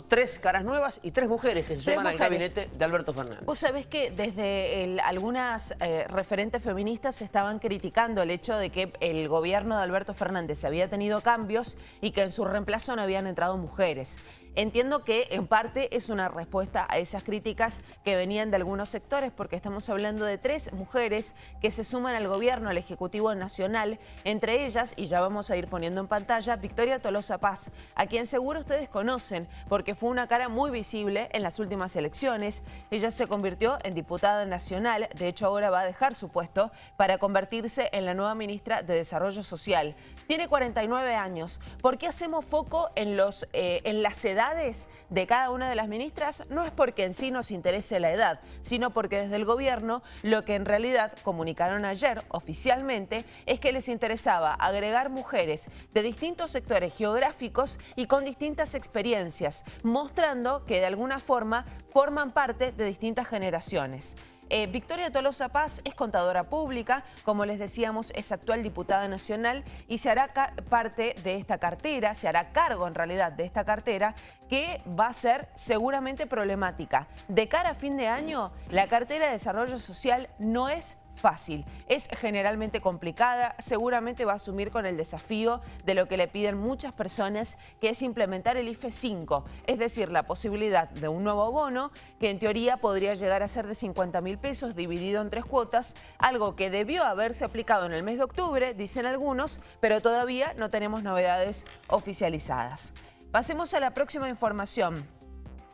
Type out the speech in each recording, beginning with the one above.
Tres caras nuevas y tres mujeres que se Tres suman al gabinete de Alberto Fernández. Vos sabés que desde el- algunas eh, referentes feministas estaban criticando el hecho de que el gobierno de Alberto Fernández había tenido cambios y que en su reemplazo no habían entrado mujeres. Entiendo que en parte es una respuesta a esas críticas que venían de algunos sectores porque estamos hablando de tres mujeres que se suman al gobierno, al Ejecutivo Nacional, entre ellas, y ya vamos a ir poniendo en pantalla, Victoria Tolosa Paz, a quien seguro ustedes conocen porque fue una cara muy visible en las últimas elecciones. Ella se convirtió en diputada nacional, de hecho ahora va a dejar su puesto para convertirse en la nueva ministra de Desarrollo Social. Tiene 49 años. ¿Por qué hacemos foco en, los, eh, en las edades de cada una de las ministras? No es porque en sí nos interese la edad, sino porque desde el gobierno lo que en realidad comunicaron ayer oficialmente es que les interesaba agregar mujeres de distintos sectores geográficos y con distintas experiencias, mostrando que de alguna forma forman parte de distintas generaciones. Eh, Victoria Tolosa Paz es contadora pública, como les decíamos, es actual diputada nacional y se hará parte de esta cartera, se hará cargo en realidad de esta cartera que va a ser seguramente problemática. De cara a fin de año, la cartera de desarrollo social no es fácil, es generalmente complicada, seguramente va a asumir con el desafío de lo que le piden muchas personas, que es implementar el IFE 5, es decir, la posibilidad de un nuevo bono que en teoría podría llegar a ser de 50 mil pesos dividido en tres cuotas, algo que debió haberse aplicado en el mes de octubre, dicen algunos, pero todavía no tenemos novedades oficializadas. Pasemos a la próxima información.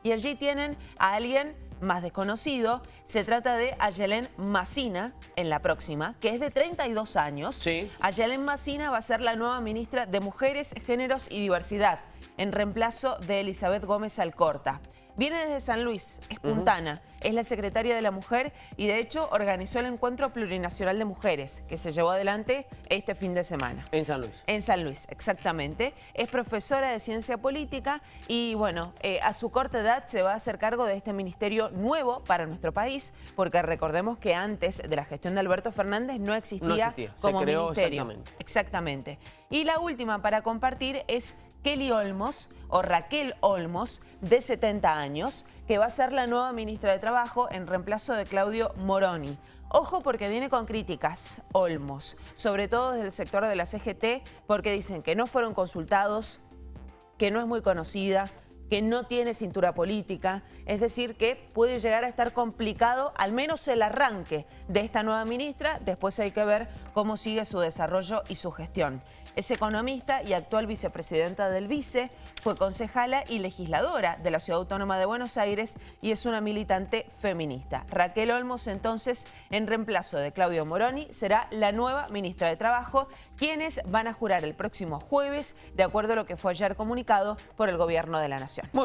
Y allí tienen a alguien más desconocido. Se trata de Ayelen Massina, en la próxima, que es de 32 años. Sí. Ayelen Massina va a ser la nueva ministra de Mujeres, Géneros y Diversidad, en reemplazo de Elizabeth Gómez Alcorta. Viene desde San Luis, es puntana, es la secretaria de la Mujer y de hecho organizó el Encuentro Plurinacional de Mujeres, que se llevó adelante este fin de semana. En San Luis. En San Luis, exactamente. Es profesora de ciencia política y bueno, eh, a su corta edad se va a hacer cargo de este ministerio nuevo para nuestro país, porque recordemos que antes de la gestión de Alberto Fernández no existía, No existía, se como creó ministerio. exactamente. Exactamente. Y la última para compartir es Kelly Olmos o Raquel Olmos, de 70 años, que va a ser la nueva ministra de Trabajo en reemplazo de Claudio Moroni. Ojo porque viene con críticas, Olmos, sobre todo desde el sector de la CGT, porque dicen que no fueron consultados, que no es muy conocida, que no tiene cintura política, es decir, que puede llegar a estar complicado al menos el arranque de esta nueva ministra, después hay que ver cómo sigue su desarrollo y su gestión. Es economista y actual vicepresidenta del Vice, fue concejala y legisladora de la Ciudad Autónoma de Buenos Aires y es una militante feminista. Raquel Olmos, entonces, en reemplazo de Claudio Moroni, será la nueva ministra de Trabajo, quienes van a jurar el próximo jueves, de acuerdo a lo que fue ayer comunicado por el Gobierno de la Nación.